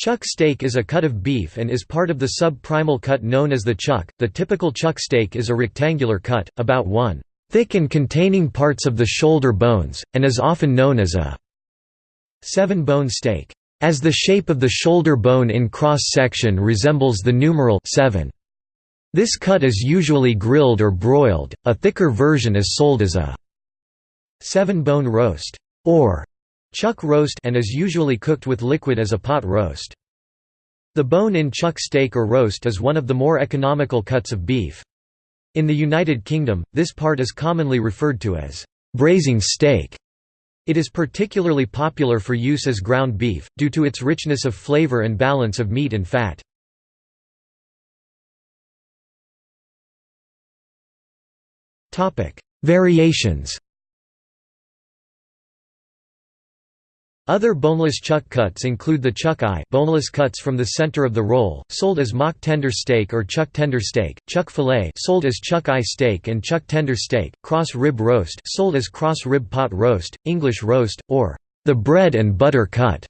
Chuck steak is a cut of beef and is part of the sub-primal cut known as the chuck. The typical chuck steak is a rectangular cut, about 1 thick and containing parts of the shoulder bones, and is often known as a seven-bone steak. As the shape of the shoulder bone in cross-section resembles the numeral 7. This cut is usually grilled or broiled, a thicker version is sold as a seven-bone roast or chuck roast and is usually cooked with liquid as a pot roast. The bone-in chuck steak or roast is one of the more economical cuts of beef. In the United Kingdom, this part is commonly referred to as braising steak. It is particularly popular for use as ground beef, due to its richness of flavor and balance of meat and fat. Variations Other boneless chuck cuts include the chuck eye boneless cuts from the center of the roll, sold as mock tender steak or chuck tender steak, chuck fillet sold as chuck eye steak and chuck tender steak, cross rib roast sold as cross rib pot roast, English roast, or the bread and butter cut,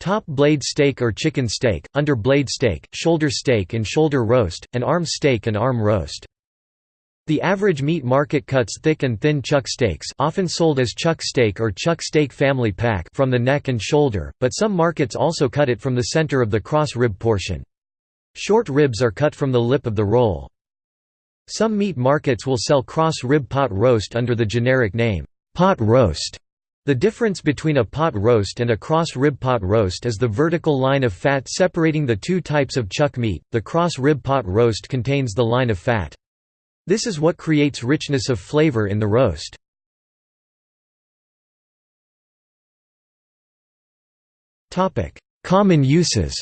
top blade steak or chicken steak, under blade steak, shoulder steak and shoulder roast, and arm steak and arm roast. The average meat market cuts thick and thin chuck steaks often sold as chuck steak or chuck steak family pack from the neck and shoulder, but some markets also cut it from the center of the cross rib portion. Short ribs are cut from the lip of the roll. Some meat markets will sell cross rib pot roast under the generic name, pot roast. The difference between a pot roast and a cross rib pot roast is the vertical line of fat separating the two types of chuck meat. The cross rib pot roast contains the line of fat. This is what creates richness of flavor in the roast. Common uses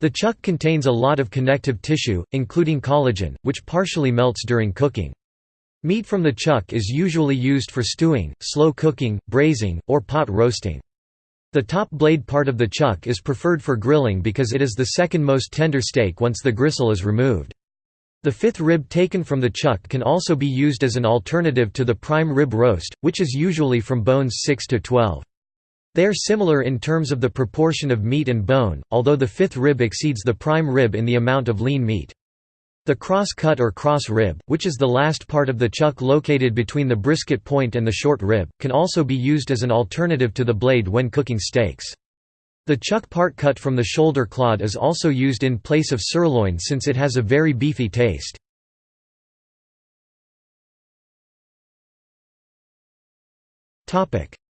The chuck contains a lot of connective tissue, including collagen, which partially melts during cooking. Meat from the chuck is usually used for stewing, slow cooking, braising, or pot roasting. The top blade part of the chuck is preferred for grilling because it is the second most tender steak once the gristle is removed. The fifth rib taken from the chuck can also be used as an alternative to the prime rib roast, which is usually from bones 6 to 12. They are similar in terms of the proportion of meat and bone, although the fifth rib exceeds the prime rib in the amount of lean meat. The cross-cut or cross rib, which is the last part of the chuck located between the brisket point and the short rib, can also be used as an alternative to the blade when cooking steaks. The chuck part cut from the shoulder clod is also used in place of sirloin since it has a very beefy taste.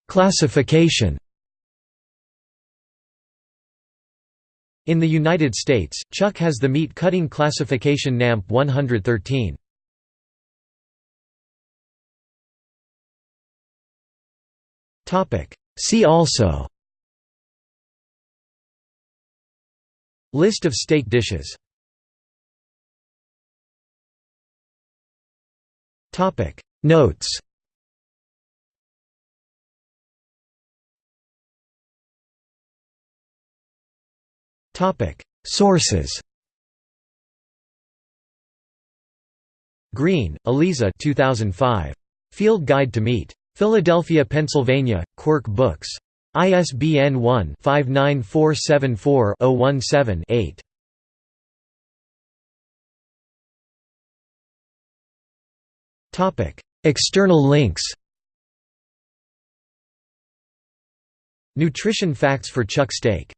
Classification In the United States, chuck has the meat cutting classification NAMP 113. See also. List of steak dishes. Notes Sources Green, Aliza 2005. Field Guide to Meat. Philadelphia, Pennsylvania, Quirk Books. ISBN 1-59474-017-8. External links Nutrition facts for chuck steak